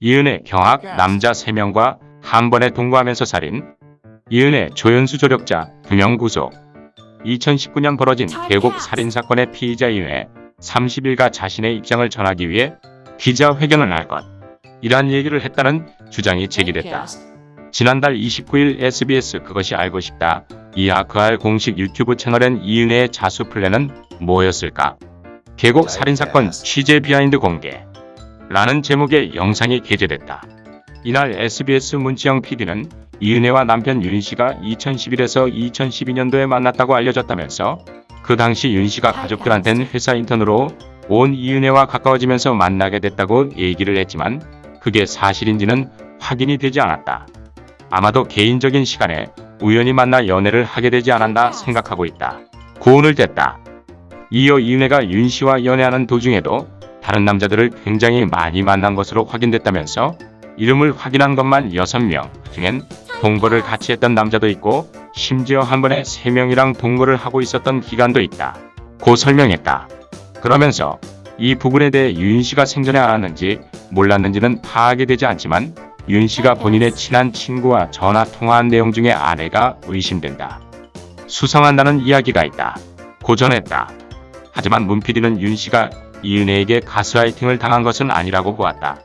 이은혜 경악 남자 3명과 한 번에 동거하면서 살인 이은혜 조연수 조력자 2명 구속 2019년 벌어진 계곡 살인사건의 피의자 이은혜 30일가 자신의 입장을 전하기 위해 기자회견을 할 것. 이러한 얘기를 했다는 주장이 제기됐다. 지난달 29일 SBS 그것이 알고 싶다. 이하 그알 공식 유튜브 채널엔 이은혜의 자수 플랜은 뭐였을까? 계곡 살인사건 취재 비하인드 공개. 라는 제목의 영상이 게재됐다. 이날 SBS 문지영 PD는 이은혜와 남편 윤 씨가 2011에서 2012년도에 만났다고 알려졌다면서 그 당시 윤 씨가 가족들한테는 회사 인턴으로 온 이은혜와 가까워지면서 만나게 됐다고 얘기를 했지만 그게 사실인지는 확인이 되지 않았다. 아마도 개인적인 시간에 우연히 만나 연애를 하게 되지 않았나 생각하고 있다. 고운을 댔다. 이어 이은혜가 윤 씨와 연애하는 도중에도 다른 남자들을 굉장히 많이 만난 것으로 확인됐다면서 이름을 확인한 것만 6명 중엔 동거를 같이 했던 남자도 있고 심지어 한 번에 3명이랑 동거를 하고 있었던 기간도 있다. 고 설명했다. 그러면서 이 부분에 대해 윤 씨가 생전에 알았는지 몰랐는지는 파악이 되지 않지만 윤 씨가 본인의 친한 친구와 전화 통화한 내용 중에 아내가 의심된다. 수상한다는 이야기가 있다. 고전했다. 하지만 문 PD는 윤 씨가 이은혜에게 가스라이팅을 당한 것은 아니라고 보았다.